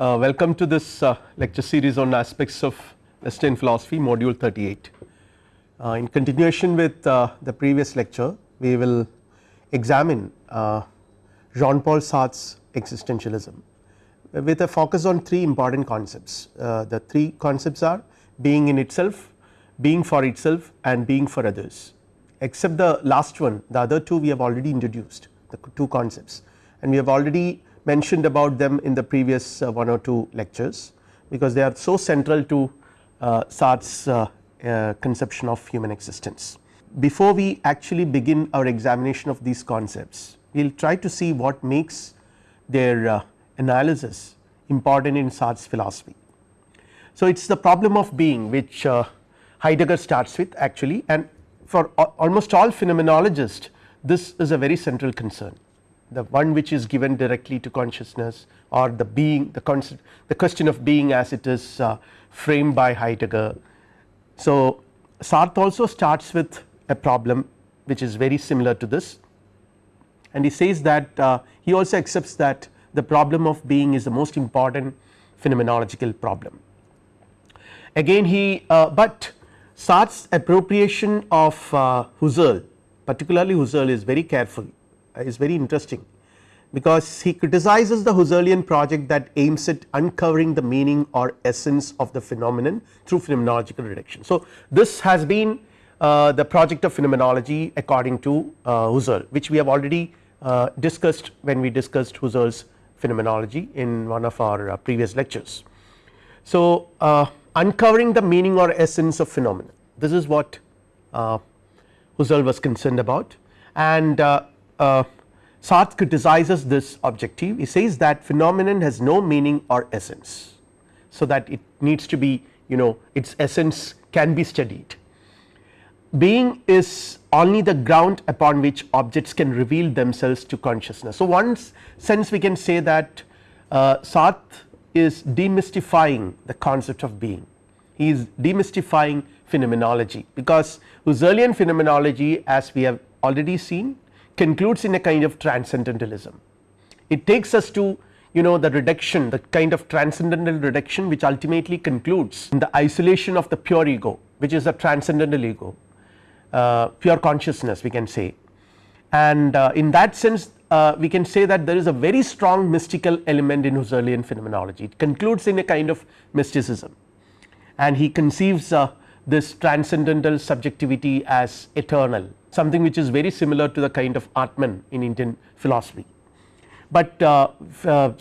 Uh, welcome to this uh, lecture series on aspects of Western philosophy module 38. Uh, in continuation with uh, the previous lecture we will examine uh, Jean Paul Sartre's existentialism with a focus on three important concepts. Uh, the three concepts are being in itself, being for itself and being for others except the last one the other two we have already introduced the two concepts and we have already mentioned about them in the previous uh, one or two lectures because they are so central to uh, Sartre's uh, conception of human existence. Before we actually begin our examination of these concepts we will try to see what makes their analysis important in Sartre's philosophy. So, it is the problem of being which Heidegger starts with actually and for almost all phenomenologists this is a very central concern the one which is given directly to consciousness or the being the concept the question of being as it is uh, framed by Heidegger. So, Sartre also starts with a problem which is very similar to this and he says that uh, he also accepts that the problem of being is the most important phenomenological problem. Again he uh, but Sartre's appropriation of uh, Husserl particularly Husserl is very careful is very interesting because he criticizes the Husserlian project that aims at uncovering the meaning or essence of the phenomenon through phenomenological reduction. So, this has been uh, the project of phenomenology according to uh, Husserl which we have already uh, discussed when we discussed Husserl's phenomenology in one of our uh, previous lectures. So, uh, uncovering the meaning or essence of phenomena this is what uh, Husserl was concerned about and uh, Sartre criticizes this objective he says that phenomenon has no meaning or essence. So, that it needs to be you know its essence can be studied. Being is only the ground upon which objects can reveal themselves to consciousness. So, one sense we can say that uh, Sartre is demystifying the concept of being he is demystifying phenomenology because Husserlian phenomenology as we have already seen concludes in a kind of transcendentalism. It takes us to you know the reduction the kind of transcendental reduction which ultimately concludes in the isolation of the pure ego which is a transcendental ego uh, pure consciousness we can say. And uh, in that sense uh, we can say that there is a very strong mystical element in Husserlian phenomenology. It concludes in a kind of mysticism. And he conceives uh, this transcendental subjectivity as eternal something which is very similar to the kind of Atman in Indian philosophy. But uh, uh,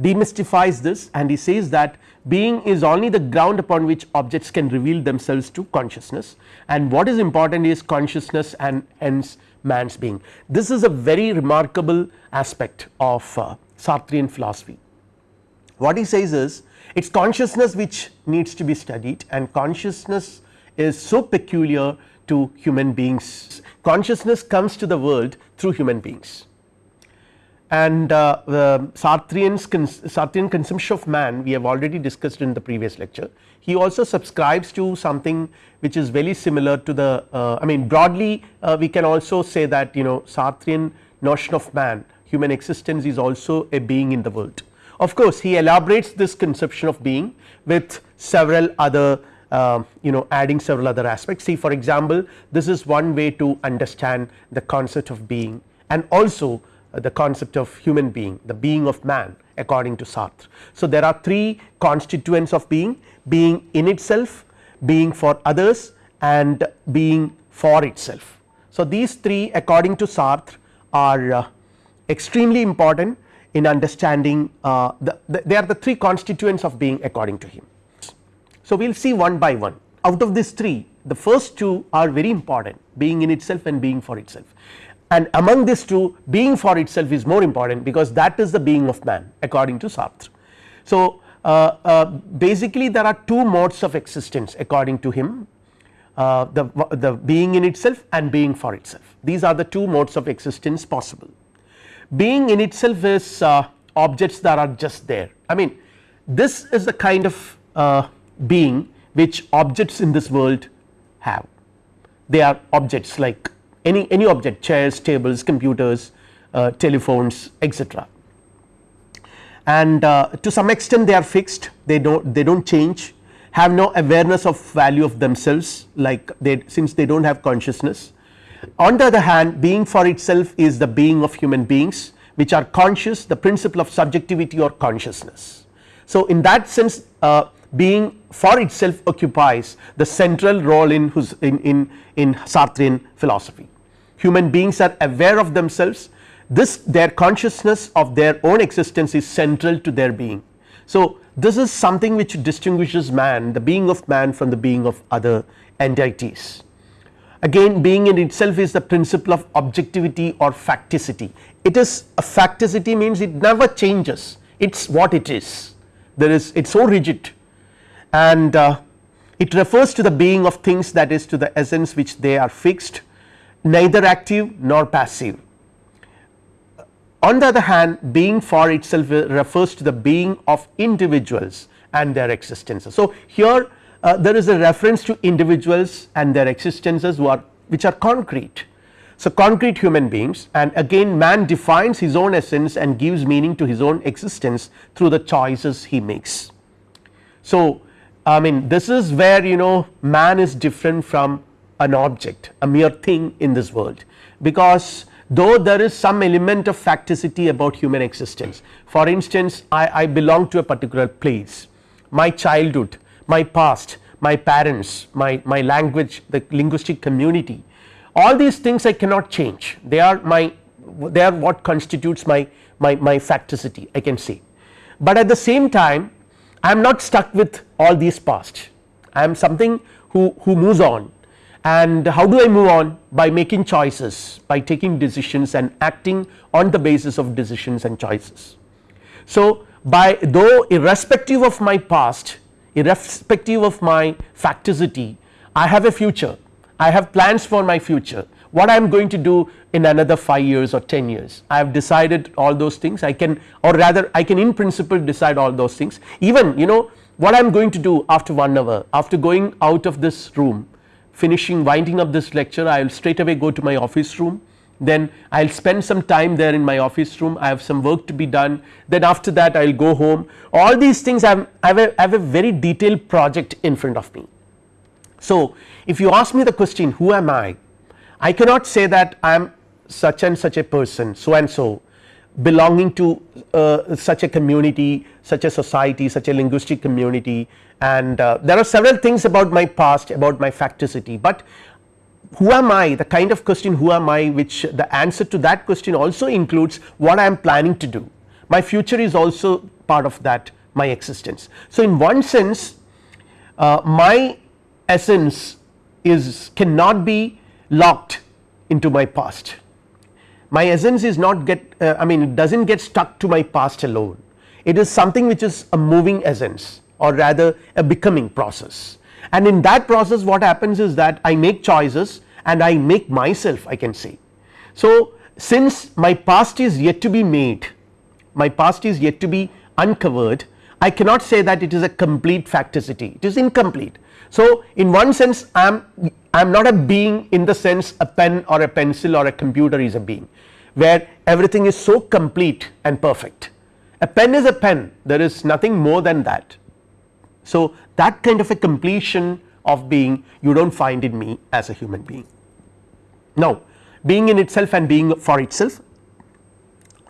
demystifies this and he says that being is only the ground upon which objects can reveal themselves to consciousness and what is important is consciousness and hence man's being. This is a very remarkable aspect of uh, Sartrean philosophy. What he says is it is consciousness which needs to be studied and consciousness is so peculiar to human beings consciousness comes to the world through human beings and uh, the Sartrean's Sartrean consumption of man we have already discussed in the previous lecture. He also subscribes to something which is very similar to the uh, I mean broadly uh, we can also say that you know Sartrean notion of man human existence is also a being in the world. Of course, he elaborates this conception of being with several other uh, you know adding several other aspects see for example, this is one way to understand the concept of being and also uh, the concept of human being the being of man according to Sartre. So, there are three constituents of being being in itself being for others and being for itself. So, these three according to Sartre are uh, extremely important in understanding uh, the, the, they are the three constituents of being according to him. So, we will see one by one out of these three the first two are very important being in itself and being for itself and among these two being for itself is more important because that is the being of man according to Sartre. So, uh, uh, basically there are two modes of existence according to him uh, the, the being in itself and being for itself these are the two modes of existence possible. Being in itself is uh, objects that are just there I mean this is the kind of uh, being which objects in this world have they are objects like any any object chairs tables computers uh, telephones etc and uh, to some extent they are fixed they do not they do not change have no awareness of value of themselves like they since they do not have consciousness. On the other hand being for itself is the being of human beings which are conscious the principle of subjectivity or consciousness. So, in that sense uh, being for itself occupies the central role in in, in, in Sartrean philosophy. Human beings are aware of themselves this their consciousness of their own existence is central to their being. So, this is something which distinguishes man the being of man from the being of other entities. Again being in itself is the principle of objectivity or facticity it is a facticity means it never changes it is what it is there is it is so rigid and uh, it refers to the being of things that is to the essence which they are fixed neither active nor passive on the other hand being for itself refers to the being of individuals and their existences. So, here uh, there is a reference to individuals and their existences are which are concrete. So, concrete human beings and again man defines his own essence and gives meaning to his own existence through the choices he makes. So, I mean this is where you know man is different from an object a mere thing in this world because though there is some element of facticity about human existence. For instance I, I belong to a particular place my childhood, my past, my parents, my, my language the linguistic community all these things I cannot change they are my they are what constitutes my, my, my facticity I can say. But at the same time I am not stuck with all these past I am something who, who moves on. And how do I move on? By making choices by taking decisions and acting on the basis of decisions and choices. So, by though irrespective of my past irrespective of my facticity I have a future. I have plans for my future what I am going to do in another 5 years or 10 years. I have decided all those things. I can or rather I can in principle decide all those things. Even you know what I am going to do after 1 hour after going out of this room finishing winding up this lecture I will straight away go to my office room. Then I will spend some time there in my office room. I have some work to be done. Then after that I will go home. All these things I have, I have, a, I have a very detailed project in front of me. So, if you ask me the question who am I I cannot say that I am such and such a person so and so belonging to uh, such a community such a society such a linguistic community. And uh, there are several things about my past about my facticity, but who am I? The kind of question who am I? Which the answer to that question also includes what I am planning to do. My future is also part of that my existence. So, in one sense uh, my essence is cannot be locked into my past my essence is not get uh, I mean it does not get stuck to my past alone it is something which is a moving essence or rather a becoming process and in that process what happens is that I make choices and I make myself I can say. So, since my past is yet to be made my past is yet to be uncovered I cannot say that it is a complete facticity it is incomplete. So, in one sense I am I am not a being in the sense a pen or a pencil or a computer is a being where everything is so complete and perfect. A pen is a pen. There is nothing more than that. So, that kind of a completion of being you do not find in me as a human being. Now, being in itself and being for itself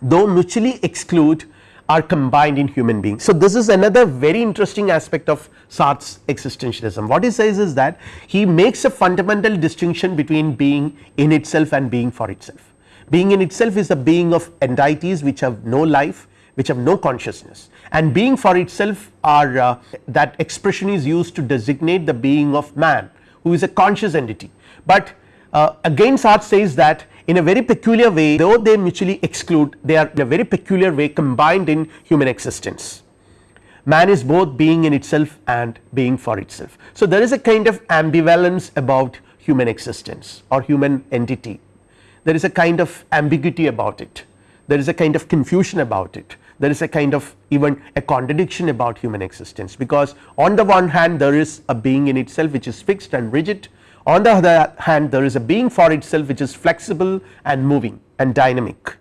though mutually exclude are combined in human beings. So, this is another very interesting aspect of Sartre's existentialism. What he says is that he makes a fundamental distinction between being in itself and being for itself. Being in itself is the being of entities which have no life which have no consciousness and being for itself are uh, that expression is used to designate the being of man who is a conscious entity. But uh, again Sartre says that in a very peculiar way though they mutually exclude they are in a very peculiar way combined in human existence. Man is both being in itself and being for itself. So, there is a kind of ambivalence about human existence or human entity there is a kind of ambiguity about it there is a kind of confusion about it there is a kind of even a contradiction about human existence because on the one hand there is a being in itself which is fixed and rigid on the other hand there is a being for itself which is flexible and moving and dynamic.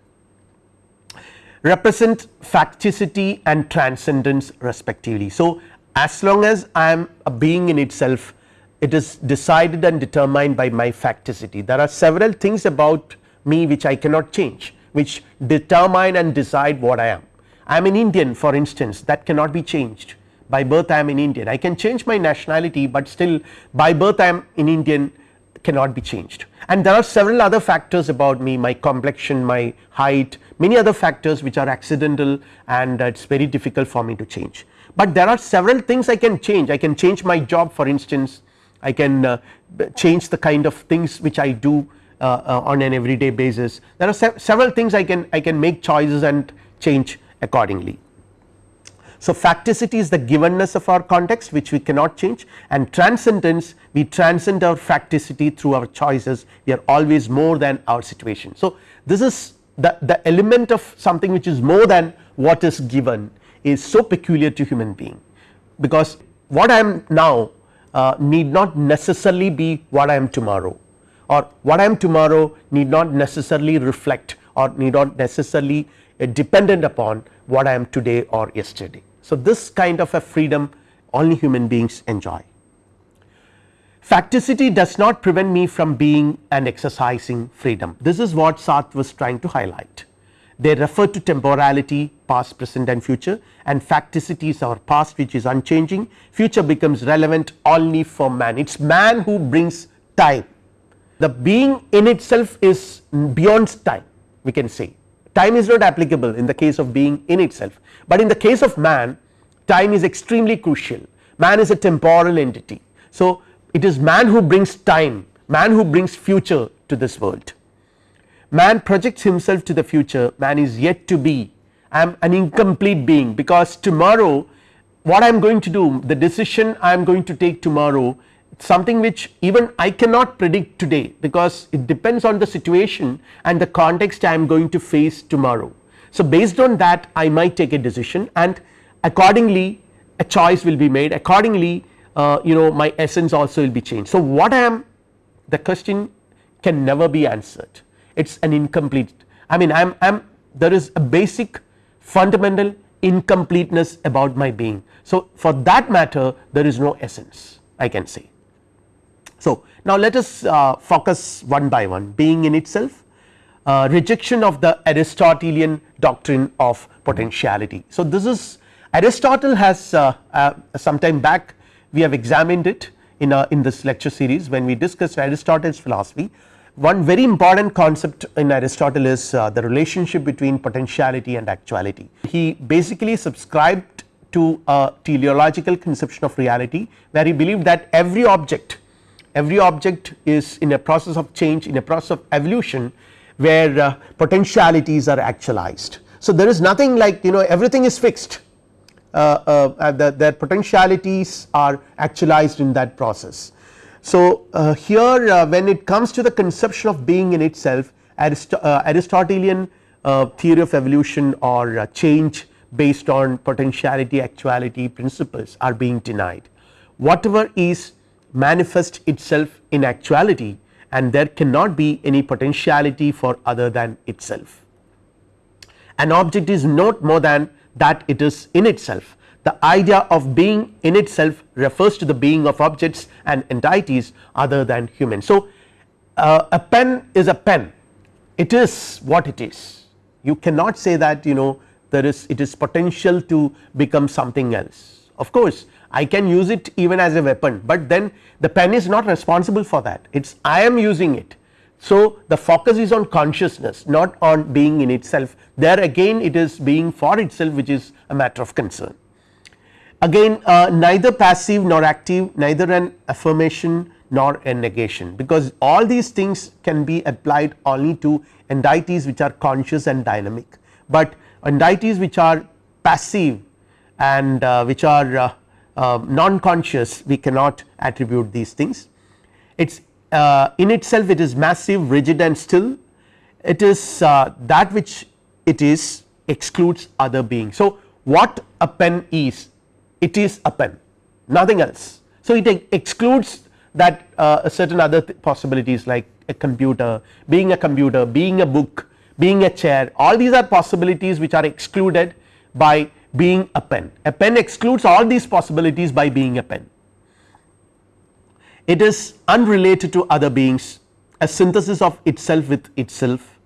represent facticity and transcendence respectively. So, as long as I am a being in itself it is decided and determined by my facticity. There are several things about me which I cannot change which determine and decide what I am. I am an Indian for instance that cannot be changed by birth I am an Indian. I can change my nationality, but still by birth I am in Indian cannot be changed. And there are several other factors about me my complexion my height many other factors which are accidental and it is very difficult for me to change. But there are several things I can change. I can change my job for instance. I can uh, change the kind of things which I do uh, uh, on an everyday basis. There are se several things I can I can make choices and change accordingly. So, facticity is the givenness of our context which we cannot change and transcendence we transcend our facticity through our choices we are always more than our situation. So, this is the, the element of something which is more than what is given is so peculiar to human being because what I am now uh, need not necessarily be what I am tomorrow or what I am tomorrow need not necessarily reflect or need not necessarily uh, dependent upon what I am today or yesterday. So, this kind of a freedom only human beings enjoy. Facticity does not prevent me from being and exercising freedom. This is what Sartre was trying to highlight. They refer to temporality past present and future and facticity is our past which is unchanging. Future becomes relevant only for man. It is man who brings time. The being in itself is beyond time we can say time is not applicable in the case of being in itself, but in the case of man time is extremely crucial. Man is a temporal entity. So, it is man who brings time man who brings future to this world. Man projects himself to the future. Man is yet to be. I am an incomplete being because tomorrow what I am going to do the decision I am going to take tomorrow something which even I cannot predict today because it depends on the situation and the context I am going to face tomorrow. So, based on that I might take a decision and accordingly a choice will be made accordingly uh, you know my essence also will be changed. So, what I am the question can never be answered it is an incomplete I mean I am, I am there is a basic fundamental incompleteness about my being. So, for that matter there is no essence I can say. So, now let us uh, focus one by one being in itself uh, rejection of the Aristotelian doctrine of potentiality. So, this is Aristotle has uh, uh some time back we have examined it in a, in this lecture series when we discussed Aristotle's philosophy one very important concept in Aristotle is uh, the relationship between potentiality and actuality. He basically subscribed to a teleological conception of reality where he believed that every object every object is in a process of change in a process of evolution where uh, potentialities are actualized. So, there is nothing like you know everything is fixed uh, uh, the, their potentialities are actualized in that process so, uh, here uh, when it comes to the conception of being in itself Arist uh, Aristotelian theory of evolution or change based on potentiality actuality principles are being denied. Whatever is manifest itself in actuality and there cannot be any potentiality for other than itself. An object is not more than that it is in itself the idea of being in itself refers to the being of objects and entities other than human. So, uh, a pen is a pen it is what it is you cannot say that you know there is it is potential to become something else of course I can use it even as a weapon, but then the pen is not responsible for that. It is I am using it. So, the focus is on consciousness not on being in itself. There again it is being for itself which is a matter of concern. Again uh, neither passive nor active neither an affirmation nor a negation because all these things can be applied only to entities which are conscious and dynamic, but entities which are passive and uh, which are uh, uh, non conscious we cannot attribute these things. It is uh, in itself it is massive rigid and still it is uh, that which it is excludes other beings. So, what a pen is it is a pen nothing else. So, it excludes that uh, certain other possibilities like a computer being a computer being a book being a chair all these are possibilities which are excluded by being a pen. A pen excludes all these possibilities by being a pen. It is unrelated to other beings. A synthesis of itself with itself.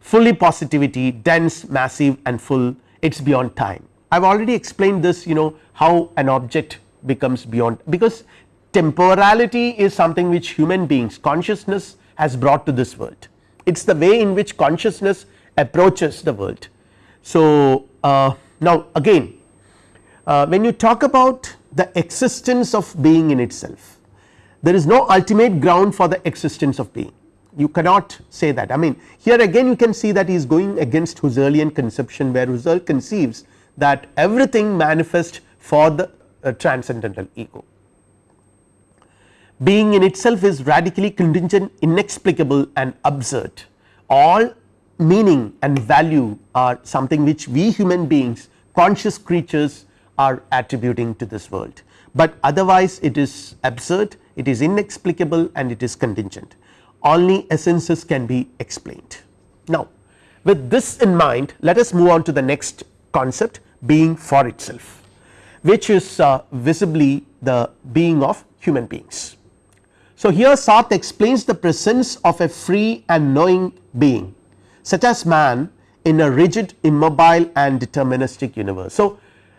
Fully positivity dense massive and full. It is beyond time. I have already explained this you know how an object becomes beyond. Because temporality is something which human beings consciousness has brought to this world. It is the way in which consciousness approaches the world. So, uh, now again uh, when you talk about the existence of being in itself there is no ultimate ground for the existence of being. You cannot say that. I mean here again you can see that he is going against Husserlian conception where Husserl conceives that everything manifests for the uh, transcendental ego. Being in itself is radically contingent inexplicable and absurd. All meaning and value are something which we human beings conscious creatures are attributing to this world, but otherwise it is absurd it is inexplicable and it is contingent only essences can be explained. Now with this in mind let us move on to the next concept being for itself which is uh, visibly the being of human beings. So here Sartre explains the presence of a free and knowing being such as man in a rigid immobile and deterministic universe. So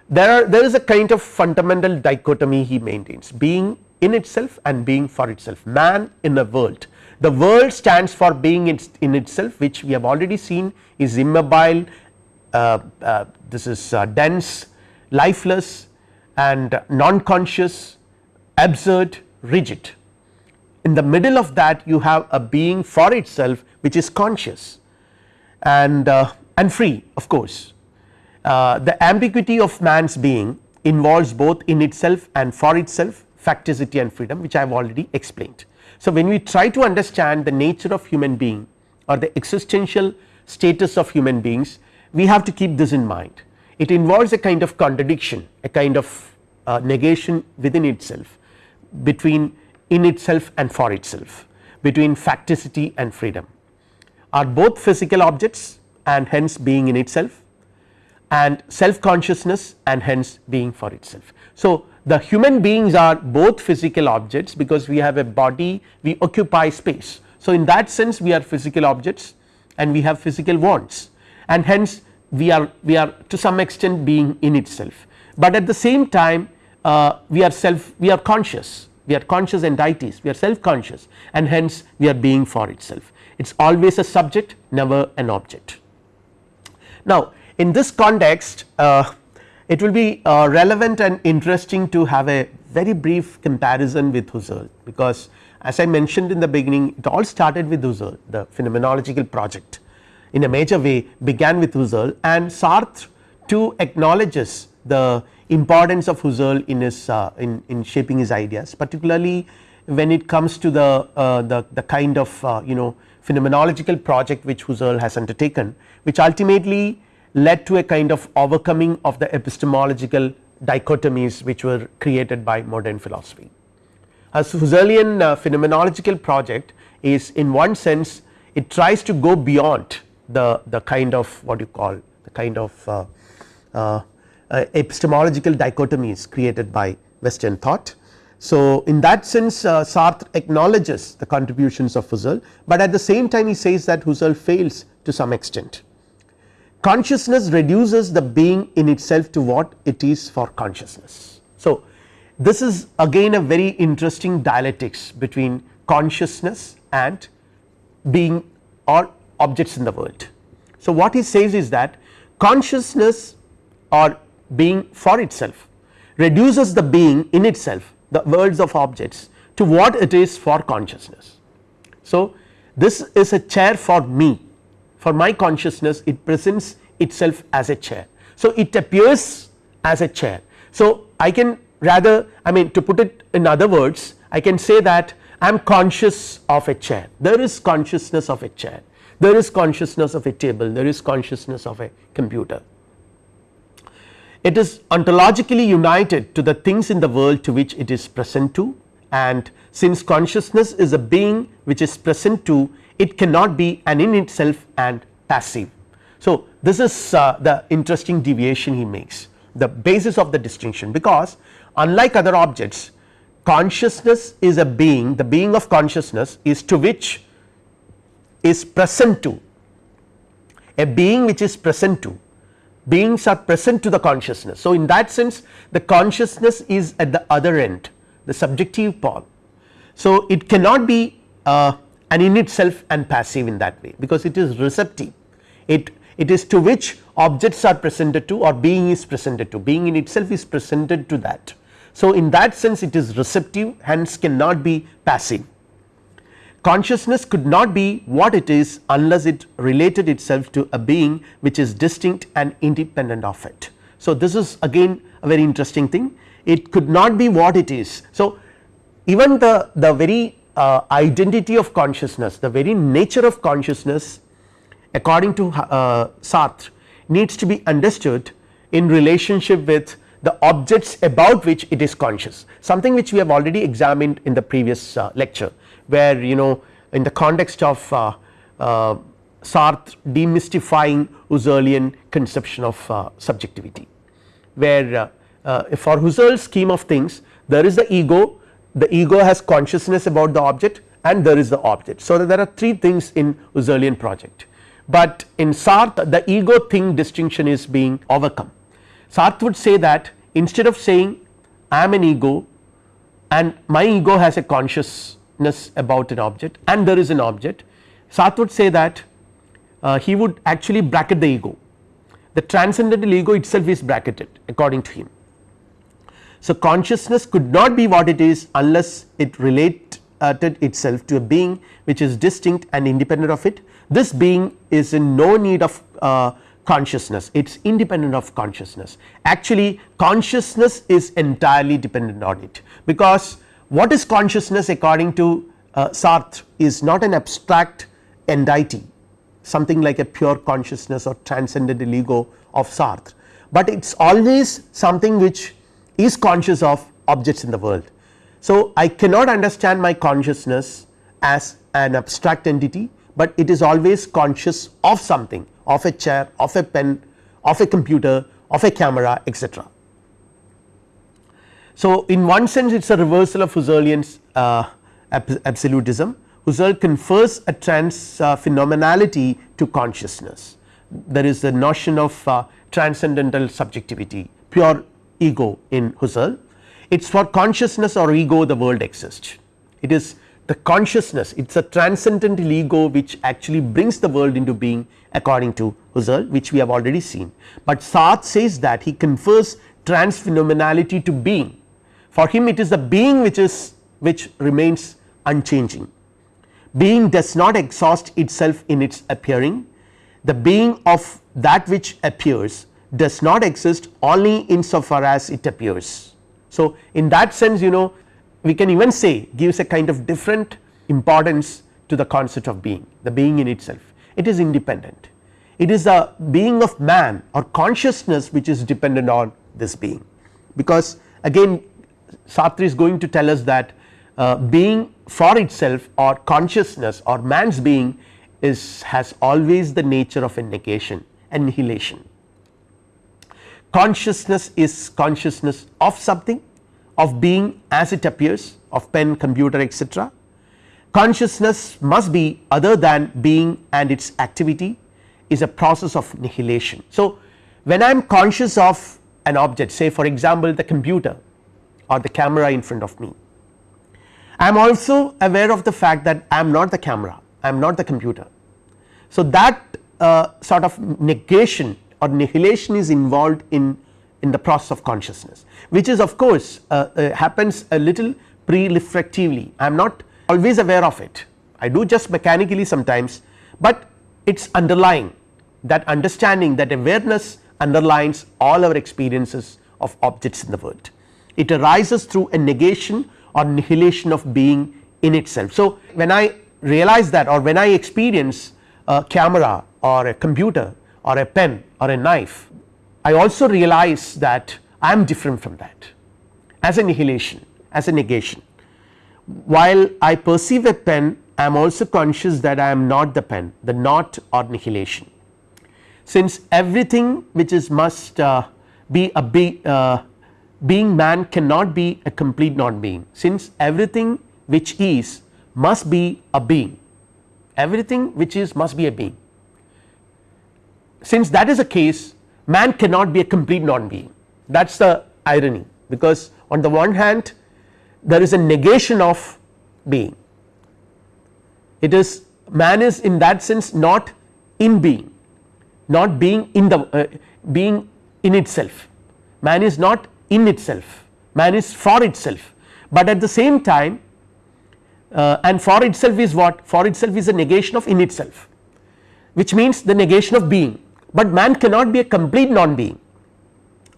there are there is a kind of fundamental dichotomy he maintains being in itself and being for itself. Man in a world. The world stands for being in itself which we have already seen is immobile uh, uh, this is uh, dense lifeless and non-conscious absurd rigid. In the middle of that you have a being for itself which is conscious and uh, and free of course. Uh, the ambiguity of man's being involves both in itself and for itself facticity and freedom which I have already explained. So when we try to understand the nature of human being or the existential status of human beings we have to keep this in mind. It involves a kind of contradiction a kind of uh, negation within itself between in itself and for itself between facticity and freedom are both physical objects and hence being in itself and self consciousness and hence being for itself. So, the human beings are both physical objects because we have a body we occupy space. So, in that sense we are physical objects and we have physical wants. And hence we are we are to some extent being in itself, but at the same time uh, we are self we are conscious. We are conscious entities. We are self conscious and hence we are being for itself it is always a subject never an object. Now in this context uh, it will be uh, relevant and interesting to have a very brief comparison with Husserl because as I mentioned in the beginning it all started with Husserl the phenomenological project in a major way began with Husserl and Sartre too acknowledges the importance of Husserl in his uh, in, in shaping his ideas particularly when it comes to the uh, the, the kind of uh, you know phenomenological project which Husserl has undertaken which ultimately led to a kind of overcoming of the epistemological dichotomies which were created by modern philosophy. A Husserlian uh, phenomenological project is in one sense it tries to go beyond the, the kind of what you call the kind of uh, uh, uh, epistemological dichotomies created by western thought. So, in that sense uh, Sartre acknowledges the contributions of Husserl, but at the same time he says that Husserl fails to some extent. Consciousness reduces the being in itself to what it is for consciousness. So, this is again a very interesting dialectics between consciousness and being or objects in the world. So, what he says is that consciousness or being for itself reduces the being in itself the worlds of objects to what it is for consciousness. So, this is a chair for me for my consciousness it presents itself as a chair. So, it appears as a chair. So, I can rather I mean to put it in other words I can say that I am conscious of a chair there is consciousness of a chair there is consciousness of a table there is consciousness of a computer. It is ontologically united to the things in the world to which it is present to and since consciousness is a being which is present to it cannot be an in itself and passive. So, this is uh, the interesting deviation he makes the basis of the distinction because unlike other objects consciousness is a being the being of consciousness is to which is present to a being which is present to beings are present to the consciousness. So, in that sense the consciousness is at the other end the subjective pole. So, it cannot be uh, and in itself and passive in that way because it is receptive it it is to which objects are presented to or being is presented to being in itself is presented to that. So, in that sense it is receptive hence cannot be passive consciousness could not be what it is unless it related itself to a being which is distinct and independent of it. So, this is again a very interesting thing it could not be what it is. So, even the, the very uh, identity of consciousness the very nature of consciousness according to uh, Sartre needs to be understood in relationship with the objects about which it is conscious something which we have already examined in the previous uh, lecture where you know in the context of uh, uh, Sartre demystifying Husserlian conception of uh, subjectivity where uh, uh, for Husserl's scheme of things there is the ego the ego has consciousness about the object and there is the object. So, there are three things in Husserlian project, but in Sartre the ego thing distinction is being overcome. Sartre would say that instead of saying I am an ego and my ego has a consciousness about an object and there is an object. Sartre would say that uh, he would actually bracket the ego. The transcendental ego itself is bracketed according to him. So, consciousness could not be what it is unless it related itself to a being which is distinct and independent of it. This being is in no need of uh, consciousness. It is independent of consciousness. Actually consciousness is entirely dependent on it because what is consciousness according to uh, Sartre is not an abstract entity something like a pure consciousness or transcendental ego of Sartre, but it is always something which is conscious of objects in the world. So, I cannot understand my consciousness as an abstract entity, but it is always conscious of something of a chair, of a pen, of a computer, of a camera etc. So, in one sense it is a reversal of Husserlian's uh, absolutism. Husserl confers a trans uh, phenomenality to consciousness. There is the notion of uh, transcendental subjectivity pure ego in Husserl. It is for consciousness or ego the world exists. It is the consciousness. It is a transcendental ego which actually brings the world into being according to Husserl which we have already seen, but Sartre says that he confers trans phenomenality to being for him it is the being which is which remains unchanging. Being does not exhaust itself in its appearing. The being of that which appears does not exist only insofar as it appears. So, in that sense you know we can even say gives a kind of different importance to the concept of being the being in itself. It is independent. It is the being of man or consciousness which is dependent on this being. Because again Sartre is going to tell us that uh, being for itself or consciousness or man's being is has always the nature of a negation annihilation consciousness is consciousness of something of being as it appears of pen computer etc. Consciousness must be other than being and its activity is a process of nihilation. So, when I am conscious of an object say for example the computer or the camera in front of me. I am also aware of the fact that I am not the camera I am not the computer. So, that uh, sort of negation or nihilation is involved in in the process of consciousness which is of course uh, uh, happens a little pre-reflectively. I am not always aware of it. I do just mechanically sometimes, but it is underlying that understanding that awareness underlines all our experiences of objects in the world it arises through a negation or nihilation of being in itself. So, when I realize that or when I experience a camera or a computer or a pen or a knife I also realize that I am different from that as a nihilation as a negation while I perceive a pen I am also conscious that I am not the pen the not or nihilation since everything which is must uh, be a be, uh, being man cannot be a complete non being since everything which is must be a being. Everything which is must be a being. Since that is the case man cannot be a complete non being that is the irony. Because on the one hand there is a negation of being. It is man is in that sense not in being. Not being in the uh, being in itself. Man is not in itself. Man is for itself. But at the same time uh, and for itself is what? For itself is a negation of in itself which means the negation of being. But man cannot be a complete non being.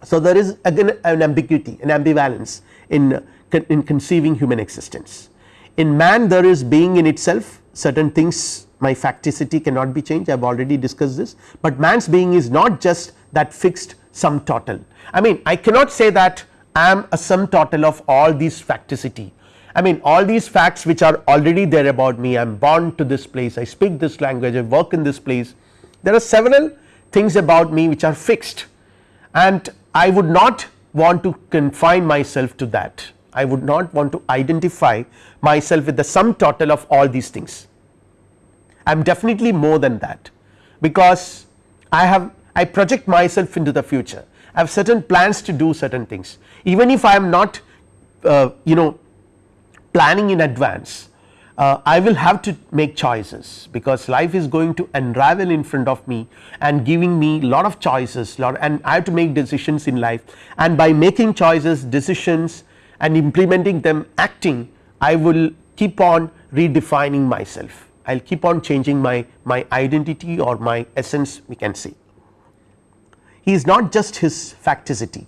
So, there is again an ambiguity an ambivalence in, in conceiving human existence. In man there is being in itself. Certain things my facticity cannot be changed. I have already discussed this, but man's being is not just that fixed sum total I mean I cannot say that I am a sum total of all these facticity. I mean all these facts which are already there about me I am born to this place I speak this language I work in this place. There are several things about me which are fixed. And I would not want to confine myself to that. I would not want to identify myself with the sum total of all these things. I am definitely more than that. Because I have I project myself into the future Have certain plans to do certain things. Even if I am not uh, you know planning in advance uh, I will have to make choices because life is going to unravel in front of me and giving me lot of choices lot and I have to make decisions in life. And by making choices decisions and implementing them acting I will keep on redefining myself. I will keep on changing my, my identity or my essence we can say. He is not just his facticity,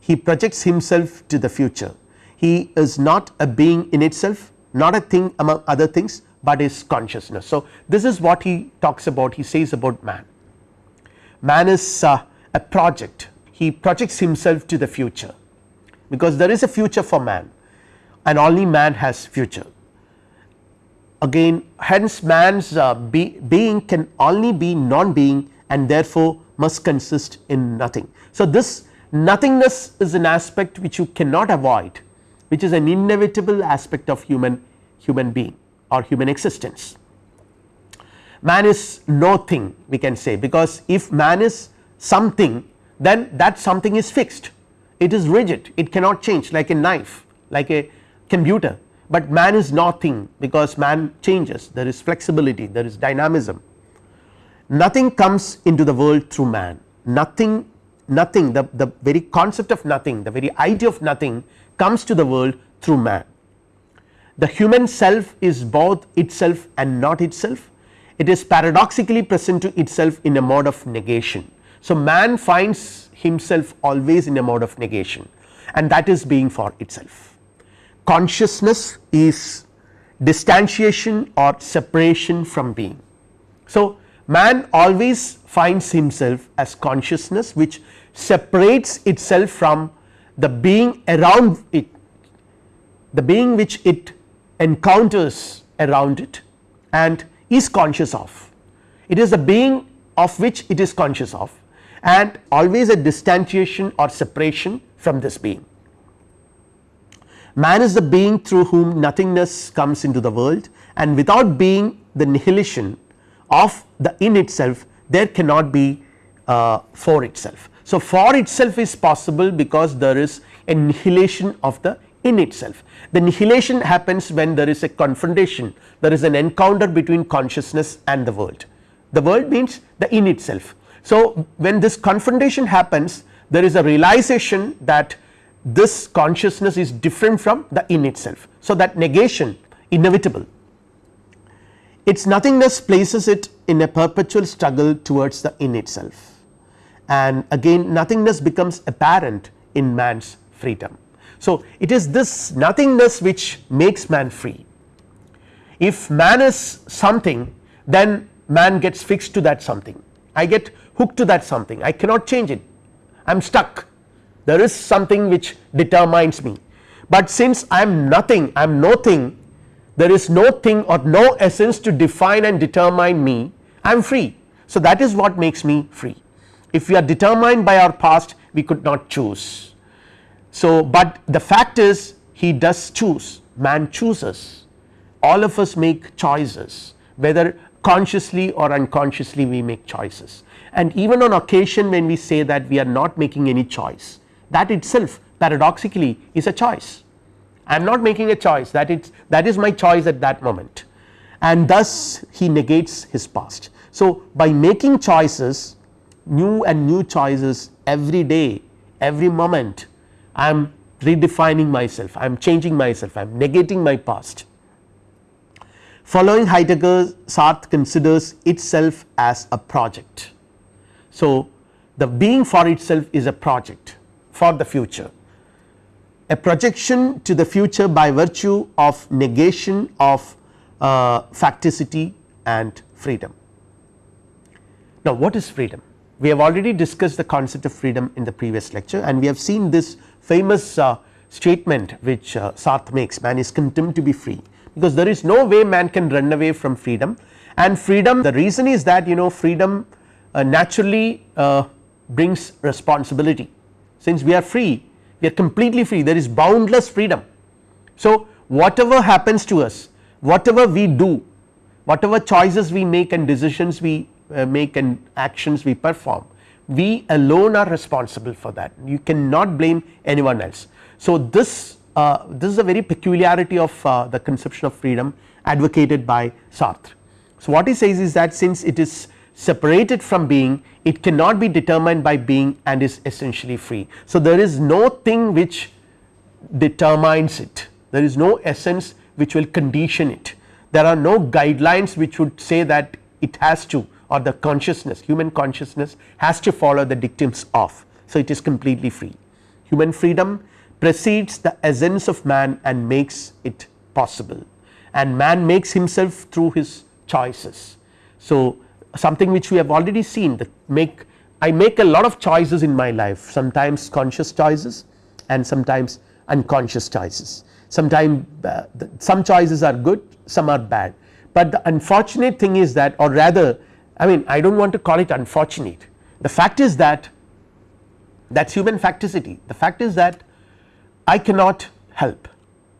he projects himself to the future, he is not a being in itself not a thing among other things, but is consciousness. So, this is what he talks about he says about man. Man is uh, a project. He projects himself to the future. Because there is a future for man and only man has future. Again hence man's uh, be, being can only be non being and therefore must consist in nothing. So, this nothingness is an aspect which you cannot avoid which is an inevitable aspect of human human being or human existence. Man is no thing we can say because if man is something then that something is fixed. It is rigid. It cannot change like a knife like a computer. But man is nothing because man changes. There is flexibility. There is dynamism nothing comes into the world through man nothing nothing the, the very concept of nothing the very idea of nothing comes to the world through man. The human self is both itself and not itself it is paradoxically present to itself in a mode of negation. So, man finds himself always in a mode of negation and that is being for itself consciousness is distantiation or separation from being. So, man always finds himself as consciousness which separates itself from the being around it, the being which it encounters around it and is conscious of. It is the being of which it is conscious of and always a distantiation or separation from this being. Man is the being through whom nothingness comes into the world and without being the nihilation of the in itself there cannot be uh, for itself. So, for itself is possible because there is a nihilation of the in itself. The nihilation happens when there is a confrontation there is an encounter between consciousness and the world. The world means the in itself. So, when this confrontation happens there is a realization that this consciousness is different from the in itself. So, that negation inevitable its nothingness places it in a perpetual struggle towards the in itself. And again nothingness becomes apparent in man's freedom. So, it is this nothingness which makes man free. If man is something then man gets fixed to that something. I get hooked to that something. I cannot change it. I am stuck. There is something which determines me, but since I am nothing I am no thing there is no thing or no essence to define and determine me I am free. So, that is what makes me free. if we are determined by our past we could not choose. So, but the fact is he does choose man chooses all of us make choices whether consciously or unconsciously we make choices and even on occasion when we say that we are not making any choice that itself paradoxically is a choice. I am not making a choice that it's that is my choice at that moment and thus he negates his past. So, by making choices new and new choices every day every moment I am redefining myself I am changing myself I am negating my past. Following Heidegger Sartre considers itself as a project. So, the being for itself is a project for the future a projection to the future by virtue of negation of uh, facticity and freedom. Now, what is freedom? We have already discussed the concept of freedom in the previous lecture and we have seen this famous uh, statement which uh, Sartre makes man is condemned to be free because there is no way man can run away from freedom and freedom the reason is that you know freedom uh, naturally uh, brings responsibility since we are free we are completely free there is boundless freedom. So, whatever happens to us whatever we do whatever choices we make and decisions we uh, make and actions we perform we alone are responsible for that you cannot blame anyone else. So, this uh, this is a very peculiarity of uh, the conception of freedom advocated by Sartre. So, what he says is that since it is separated from being it cannot be determined by being and is essentially free. So, there is no thing which determines it there is no essence which will condition it there are no guidelines which would say that it has to or the consciousness human consciousness has to follow the dictums of. So, it is completely free human freedom precedes the essence of man and makes it possible and man makes himself through his choices. So, something which we have already seen that make I make a lot of choices in my life. Sometimes conscious choices and sometimes unconscious choices. Sometimes uh, some choices are good some are bad, but the unfortunate thing is that or rather I mean I do not want to call it unfortunate. The fact is that that is human facticity. The fact is that I cannot help.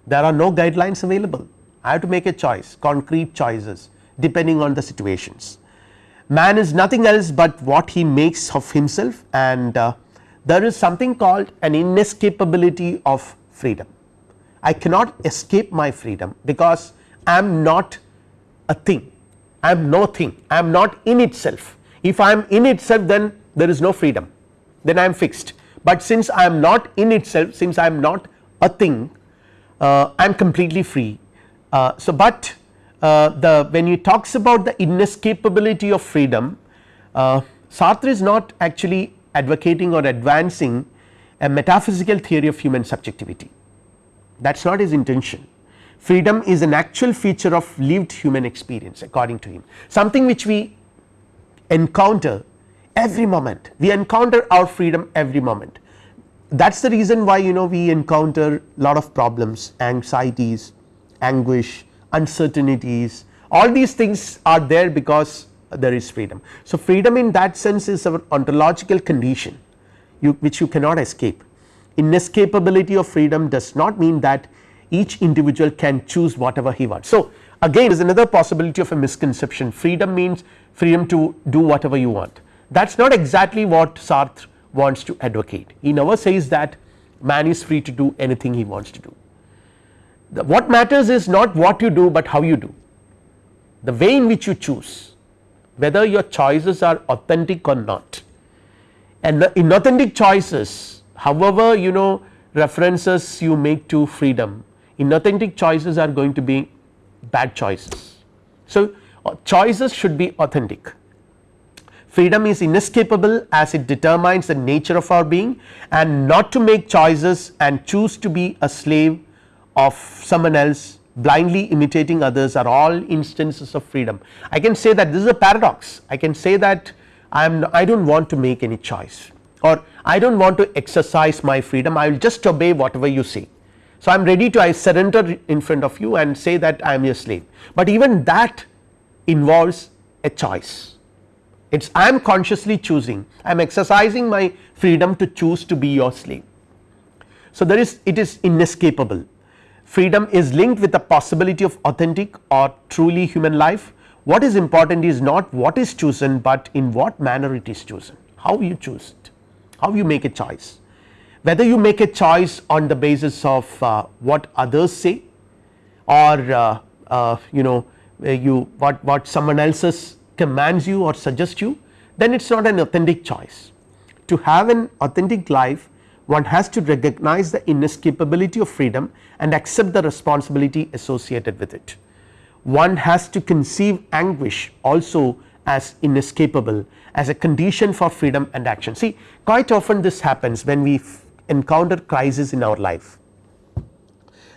There are no guidelines available. I have to make a choice concrete choices depending on the situations. Man is nothing else but what he makes of himself and uh, there is something called an inescapability of freedom. I cannot escape my freedom because I am not a thing. I am no thing. I am not in itself. If I am in itself then there is no freedom. Then I am fixed. But since I am not in itself since I am not a thing uh, I am completely free. Uh, so, but uh, the when he talks about the inescapability of freedom uh, Sartre is not actually advocating or advancing a metaphysical theory of human subjectivity. That is not his intention. Freedom is an actual feature of lived human experience according to him. Something which we encounter every moment. We encounter our freedom every moment. That is the reason why you know we encounter a lot of problems anxieties anguish uncertainties all these things are there because there is freedom. So, freedom in that sense is our ontological condition you, which you cannot escape inescapability of freedom does not mean that each individual can choose whatever he wants. So, again there is another possibility of a misconception freedom means freedom to do whatever you want that is not exactly what Sartre wants to advocate he never says that man is free to do anything he wants to do. The, what matters is not what you do, but how you do. The way in which you choose whether your choices are authentic or not. And the inauthentic choices however you know references you make to freedom inauthentic choices are going to be bad choices. So, uh, choices should be authentic. Freedom is inescapable as it determines the nature of our being and not to make choices and choose to be a slave of someone else blindly imitating others are all instances of freedom. I can say that this is a paradox. I can say that I am I do not want to make any choice or I do not want to exercise my freedom. I will just obey whatever you say. So, I am ready to I surrender in front of you and say that I am your slave, but even that involves a choice. It is I am consciously choosing. I am exercising my freedom to choose to be your slave. So, there is it is inescapable freedom is linked with the possibility of authentic or truly human life. What is important is not what is chosen, but in what manner it is chosen. How you choose it. How you make a choice. Whether you make a choice on the basis of uh, what others say or uh, uh, you know you what what someone else's commands you or suggests you then it is not an authentic choice. To have an authentic life one has to recognize the inescapability of freedom and accept the responsibility associated with it. One has to conceive anguish also as inescapable as a condition for freedom and action. See quite often this happens when we encounter crisis in our life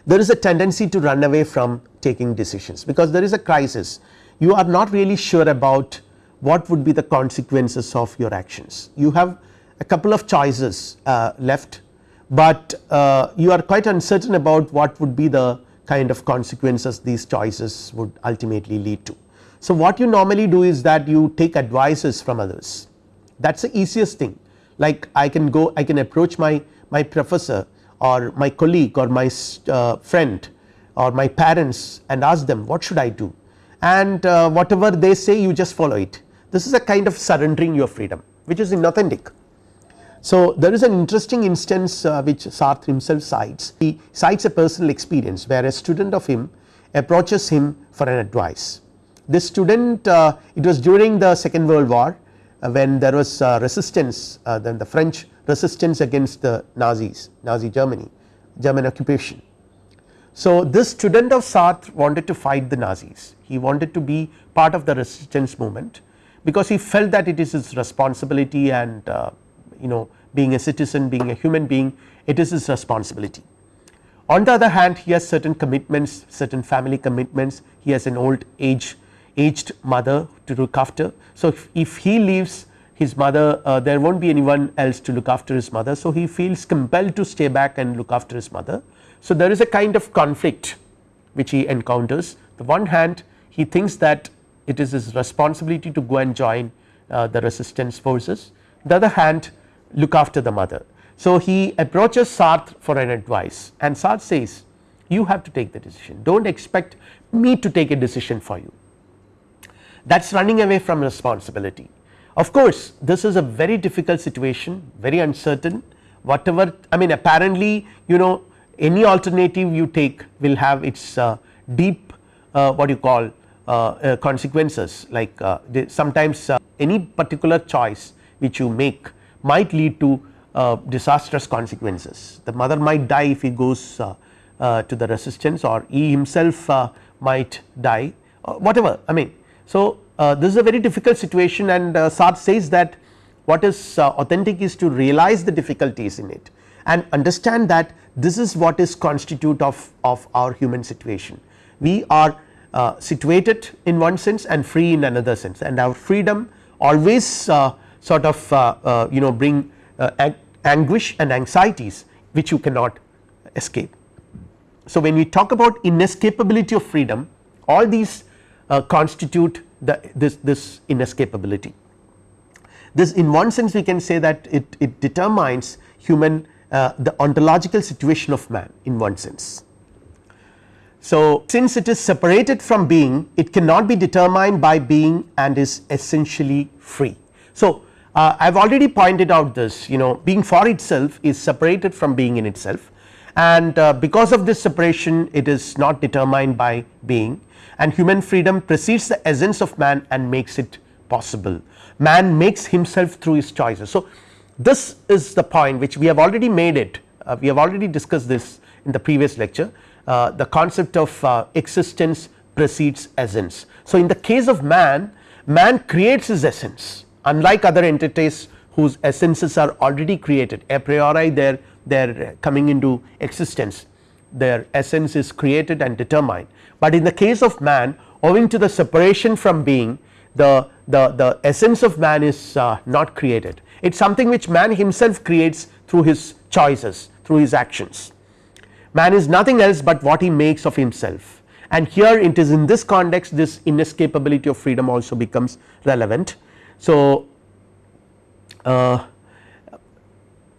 there is a tendency to run away from taking decisions because there is a crisis you are not really sure about what would be the consequences of your actions. You have a couple of choices uh, left, but uh, you are quite uncertain about what would be the kind of consequences these choices would ultimately lead to. So, what you normally do is that you take advices from others. That is the easiest thing. Like I can go I can approach my, my professor or my colleague or my uh, friend or my parents and ask them what should I do? And uh, whatever they say you just follow it. This is a kind of surrendering your freedom which is inauthentic. So, there is an interesting instance uh, which Sartre himself cites he cites a personal experience where a student of him approaches him for an advice. This student uh, it was during the second world war uh, when there was uh, resistance uh, then the French resistance against the Nazis Nazi Germany German occupation. So, this student of Sartre wanted to fight the Nazis he wanted to be part of the resistance movement because he felt that it is his responsibility and uh, you know being a citizen being a human being it is his responsibility. On the other hand he has certain commitments certain family commitments he has an old age aged mother to look after. So, if, if he leaves his mother uh, there will not be anyone else to look after his mother. So, he feels compelled to stay back and look after his mother. So, there is a kind of conflict which he encounters the one hand he thinks that it is his responsibility to go and join uh, the resistance forces the other hand look after the mother. So, he approaches Sartre for an advice and Sartre says you have to take the decision do not expect me to take a decision for you that is running away from responsibility. Of course, this is a very difficult situation very uncertain whatever I mean apparently you know any alternative you take will have its uh, deep uh, what you call uh, uh, consequences like uh, sometimes any particular choice which you make might lead to uh, disastrous consequences. The mother might die if he goes uh, uh, to the resistance or he himself might die whatever I mean. So, this is a very difficult situation and Sartre says that what is authentic is to realize the difficulties in it and understand that this is what is constitute of, of our human situation. We are uh, situated in one sense and free in another sense and our freedom always uh, sort of uh, you know bring anguish and anxieties which you cannot escape. So, when we talk about inescapability of freedom all these constitute the this, this inescapability. This in one sense we can say that it, it determines human uh, the ontological situation of man in one sense. So, since it is separated from being it cannot be determined by being and is essentially free. So, uh, I have already pointed out this you know being for itself is separated from being in itself and uh, because of this separation it is not determined by being and human freedom precedes the essence of man and makes it possible. Man makes himself through his choices. So, this is the point which we have already made it uh, we have already discussed this in the previous lecture uh, the concept of uh, existence precedes essence. So, in the case of man, man creates his essence unlike other entities whose essences are already created a priori they are they are coming into existence their essence is created and determined. But in the case of man owing to the separation from being the, the, the essence of man is uh, not created it is something which man himself creates through his choices through his actions man is nothing else but what he makes of himself and here it is in this context this inescapability of freedom also becomes relevant. So, uh,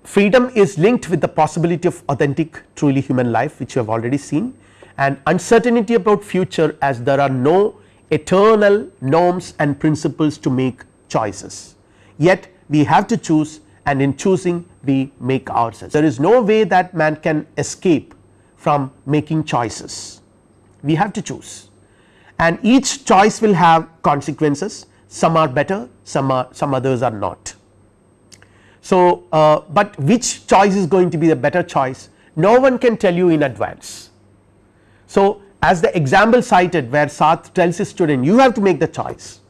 freedom is linked with the possibility of authentic truly human life which you have already seen and uncertainty about future as there are no eternal norms and principles to make choices. Yet we have to choose and in choosing we make ourselves. There is no way that man can escape from making choices, we have to choose and each choice will have consequences some are better some are some others are not. So, uh, but which choice is going to be the better choice? No one can tell you in advance. So, as the example cited where Sartre tells his student you have to make the choice.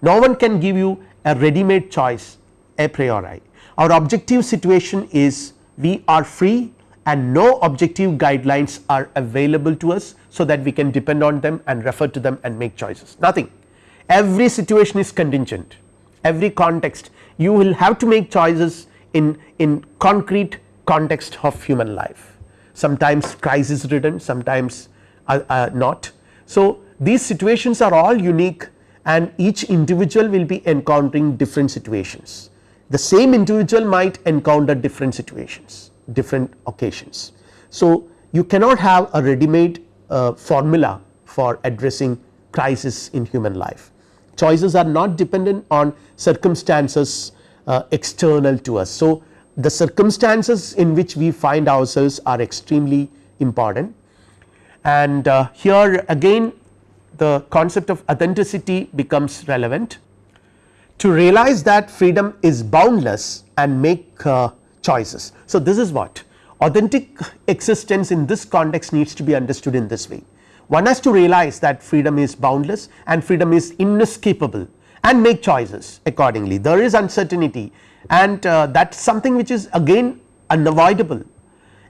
No one can give you a ready made choice a priori. Our objective situation is we are free and no objective guidelines are available to us so that we can depend on them and refer to them and make choices. Nothing every situation is contingent. Every context. You will have to make choices in in concrete context of human life. Sometimes crisis ridden sometimes uh, uh, not. So, these situations are all unique and each individual will be encountering different situations. The same individual might encounter different situations different occasions. So, you cannot have a ready made uh, formula for addressing crisis in human life choices are not dependent on circumstances uh, external to us. So, the circumstances in which we find ourselves are extremely important and uh, here again the concept of authenticity becomes relevant to realize that freedom is boundless and make uh, choices. So, this is what authentic existence in this context needs to be understood in this way one has to realize that freedom is boundless and freedom is inescapable and make choices accordingly. There is uncertainty and uh, that is something which is again unavoidable.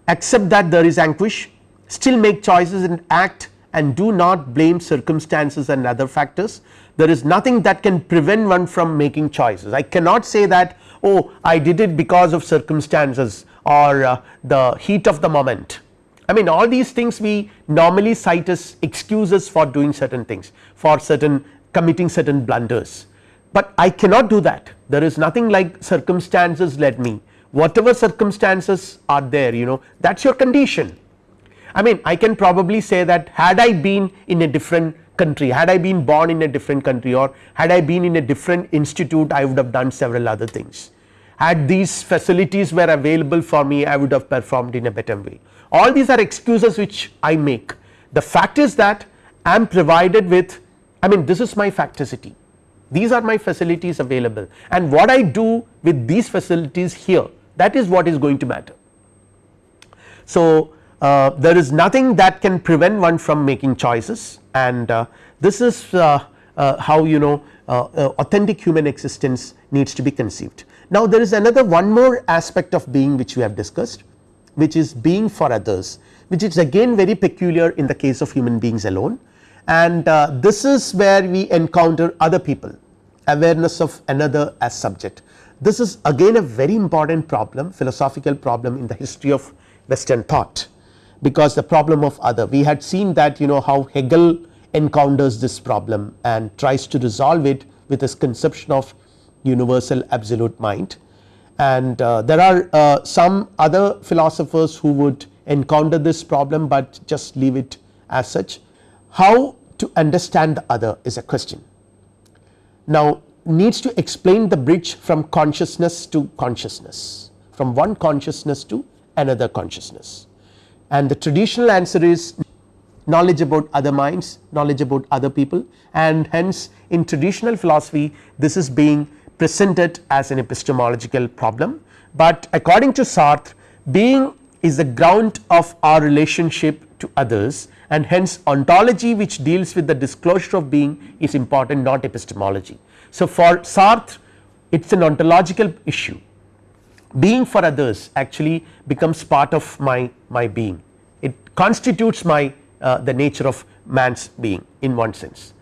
Accept that there is anguish still make choices and act and do not blame circumstances and other factors. There is nothing that can prevent one from making choices. I cannot say that oh I did it because of circumstances or uh, the heat of the moment I mean all these things we normally cite as excuses for doing certain things for certain committing certain blunders, but I cannot do that. There is nothing like circumstances led me. Whatever circumstances are there you know that is your condition. I mean I can probably say that had I been in a different country had I been born in a different country or had I been in a different institute I would have done several other things. Had these facilities were available for me I would have performed in a better way all these are excuses which I make. The fact is that I am provided with I mean this is my facticity. These are my facilities available. And what I do with these facilities here that is what is going to matter. So, uh, there is nothing that can prevent one from making choices. And uh, this is uh, uh how you know uh, uh, authentic human existence needs to be conceived. Now, there is another one more aspect of being which we have discussed which is being for others which is again very peculiar in the case of human beings alone. And uh, this is where we encounter other people awareness of another as subject. This is again a very important problem philosophical problem in the history of western thought because the problem of other. We had seen that you know how Hegel encounters this problem and tries to resolve it with his conception of universal absolute mind and uh, there are uh, some other philosophers who would encounter this problem, but just leave it as such. How to understand the other is a question. Now needs to explain the bridge from consciousness to consciousness from one consciousness to another consciousness and the traditional answer is knowledge about other minds knowledge about other people and hence in traditional philosophy this is being presented as an epistemological problem, but according to Sartre being is the ground of our relationship to others and hence ontology which deals with the disclosure of being is important not epistemology. So, for Sartre it is an ontological issue. Being for others actually becomes part of my, my being. It constitutes my uh, the nature of man's being in one sense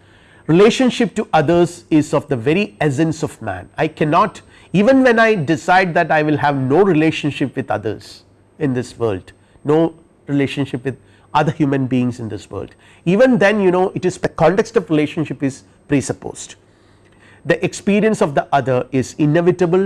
relationship to others is of the very essence of man. I cannot even when I decide that I will have no relationship with others in this world, no relationship with other human beings in this world even then you know it is the context of relationship is presupposed. the experience of the other is inevitable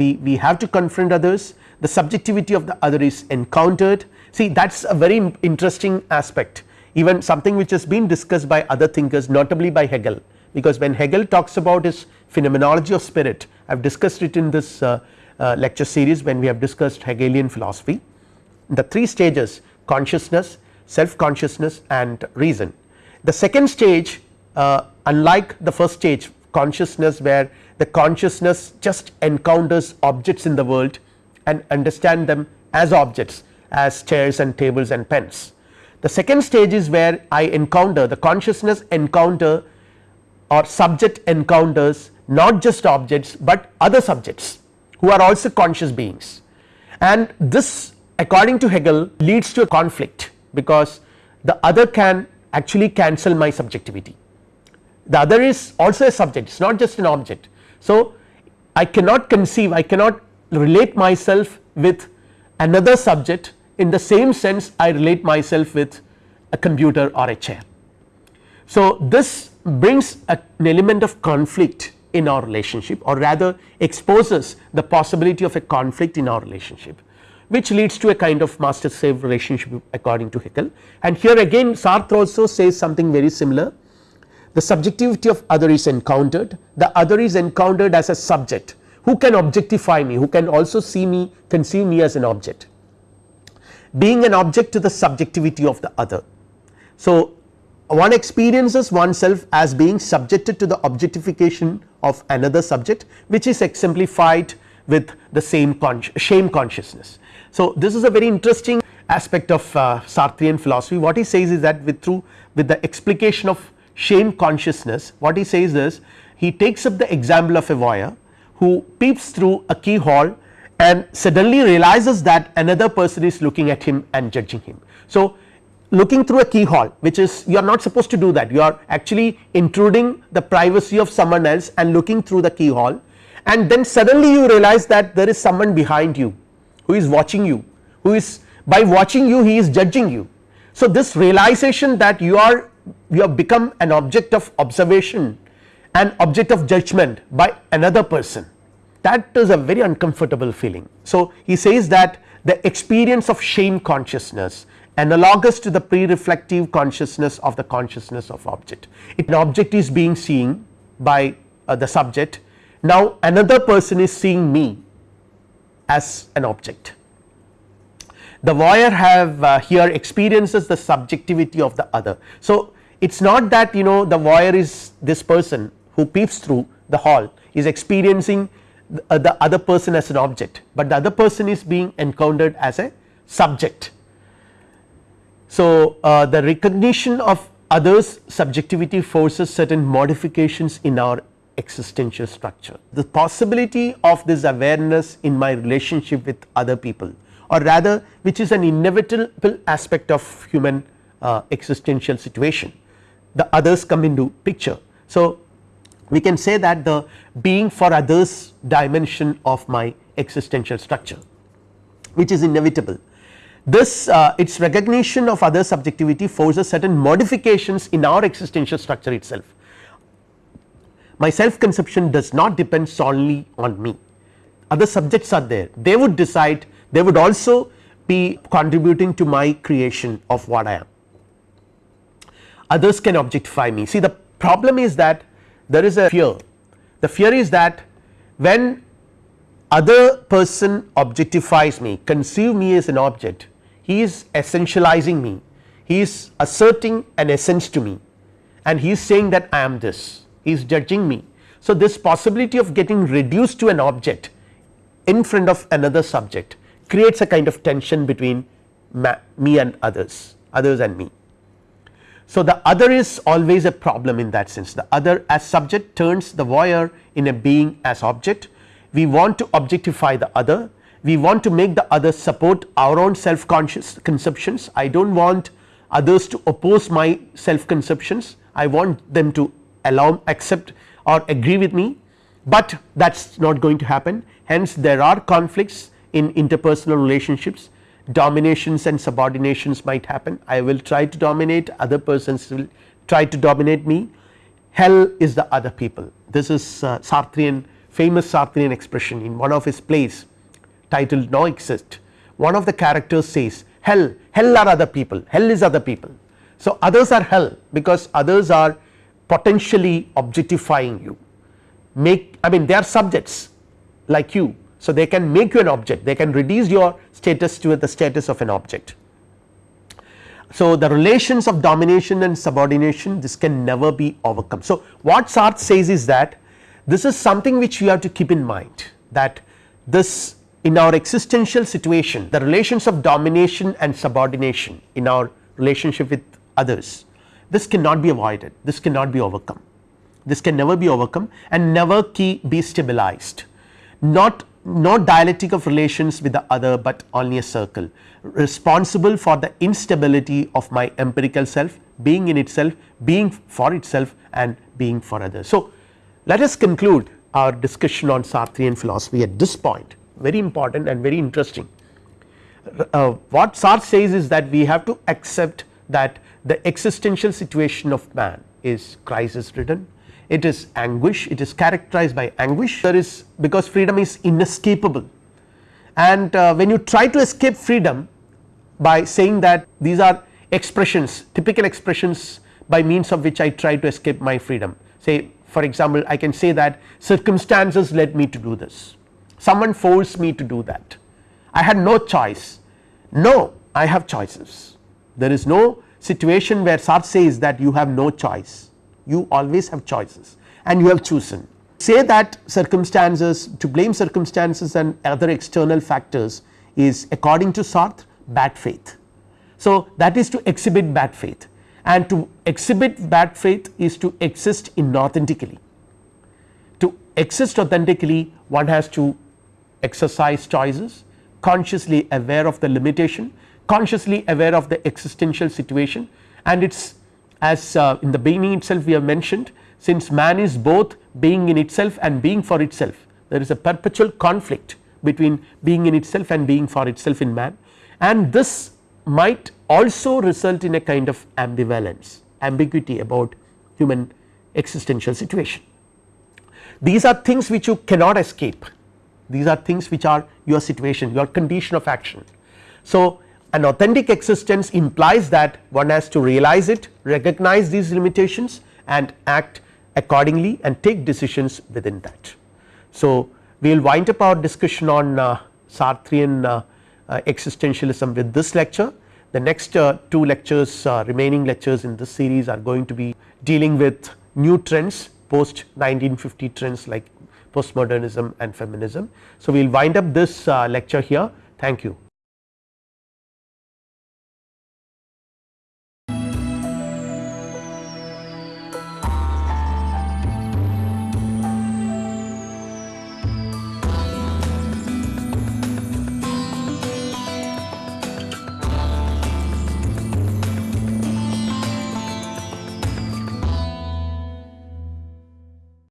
we, we have to confront others the subjectivity of the other is encountered see that is a very interesting aspect even something which has been discussed by other thinkers notably by Hegel because when Hegel talks about his phenomenology of spirit I have discussed it in this uh, uh, lecture series when we have discussed Hegelian philosophy the three stages consciousness self consciousness and reason. The second stage uh, unlike the first stage consciousness where the consciousness just encounters objects in the world and understand them as objects as chairs and tables and pens. The second stage is where I encounter the consciousness encounter or subject encounters not just objects, but other subjects who are also conscious beings and this according to Hegel leads to a conflict because the other can actually cancel my subjectivity the other is also a subject it is not just an object. So, I cannot conceive I cannot relate myself with another subject in the same sense I relate myself with a computer or a chair. So, this brings a, an element of conflict in our relationship or rather exposes the possibility of a conflict in our relationship which leads to a kind of master slave relationship according to Hegel. And here again Sartre also says something very similar. The subjectivity of other is encountered. The other is encountered as a subject. Who can objectify me? Who can also see me conceive me as an object being an object to the subjectivity of the other. So, one experiences oneself as being subjected to the objectification of another subject which is exemplified with the same con shame consciousness. So, this is a very interesting aspect of uh, Sartrean philosophy what he says is that with through with the explication of shame consciousness what he says is he takes up the example of a voyeur who peeps through a keyhole and suddenly realizes that another person is looking at him and judging him. So, looking through a keyhole which is you are not supposed to do that you are actually intruding the privacy of someone else and looking through the keyhole and then suddenly you realize that there is someone behind you who is watching you who is by watching you he is judging you. So, this realization that you are you have become an object of observation an object of judgment by another person that is a very uncomfortable feeling. So, he says that the experience of shame consciousness analogous to the pre-reflective consciousness of the consciousness of object. If an object is being seen by uh, the subject now another person is seeing me as an object. The voyeur have uh, here experiences the subjectivity of the other. So, it is not that you know the voyeur is this person who peeps through the hall is experiencing the, uh, the other person as an object, but the other person is being encountered as a subject. So, uh, the recognition of others subjectivity forces certain modifications in our existential structure. The possibility of this awareness in my relationship with other people or rather which is an inevitable aspect of human uh, existential situation the others come into picture. So, we can say that the being for others dimension of my existential structure which is inevitable. This uh, its recognition of other subjectivity forces certain modifications in our existential structure itself. My self conception does not depend solely on me other subjects are there they would decide they would also be contributing to my creation of what I am others can objectify me. See the problem is that there is a fear the fear is that when other person objectifies me conceive me as an object he is essentializing me he is asserting an essence to me and he is saying that I am this he is judging me. So, this possibility of getting reduced to an object in front of another subject creates a kind of tension between me and others others and me. So, the other is always a problem in that sense. The other as subject turns the voyeur in a being as object. We want to objectify the other. We want to make the other support our own self conscious conceptions. I do not want others to oppose my self conceptions I want them to allow accept or agree with me, but that is not going to happen. Hence there are conflicts in interpersonal relationships dominations and subordinations might happen. I will try to dominate other persons will try to dominate me. Hell is the other people. This is uh, Sartrean famous Sartrean expression in one of his plays titled No Exit. One of the characters says hell hell are other people. Hell is other people. So, others are hell because others are potentially objectifying you. Make I mean they are subjects like you. So, they can make you an object they can reduce your status to the status of an object. So, the relations of domination and subordination this can never be overcome. So, what Sartre says is that this is something which we have to keep in mind that this in our existential situation the relations of domination and subordination in our relationship with others this cannot be avoided this cannot be overcome this can never be overcome and never be stabilized not not dialectic of relations with the other but only a circle responsible for the instability of my empirical self being in itself being for itself and being for others. So, let us conclude our discussion on Sartrean philosophy at this point very important and very interesting. Uh, what Sartre says is that we have to accept that the existential situation of man is crisis ridden it is anguish. It is characterized by anguish. There is because freedom is inescapable. And uh, when you try to escape freedom by saying that these are expressions typical expressions by means of which I try to escape my freedom. Say for example I can say that circumstances led me to do this. Someone forced me to do that. I had no choice. No I have choices. There is no situation where Sartre says that you have no choice you always have choices and you have chosen say that circumstances to blame circumstances and other external factors is according to Sartre bad faith. So, that is to exhibit bad faith and to exhibit bad faith is to exist inauthentically. To exist authentically one has to exercise choices consciously aware of the limitation consciously aware of the existential situation and it is as uh, in the beginning itself we have mentioned since man is both being in itself and being for itself there is a perpetual conflict between being in itself and being for itself in man and this might also result in a kind of ambivalence ambiguity about human existential situation. These are things which you cannot escape these are things which are your situation your condition of action. So, an authentic existence implies that one has to realize it recognize these limitations and act accordingly and take decisions within that. So, we will wind up our discussion on uh, Sartrean uh, uh, existentialism with this lecture. The next uh, two lectures uh, remaining lectures in this series are going to be dealing with new trends post 1950 trends like postmodernism and feminism. So, we will wind up this uh, lecture here thank you.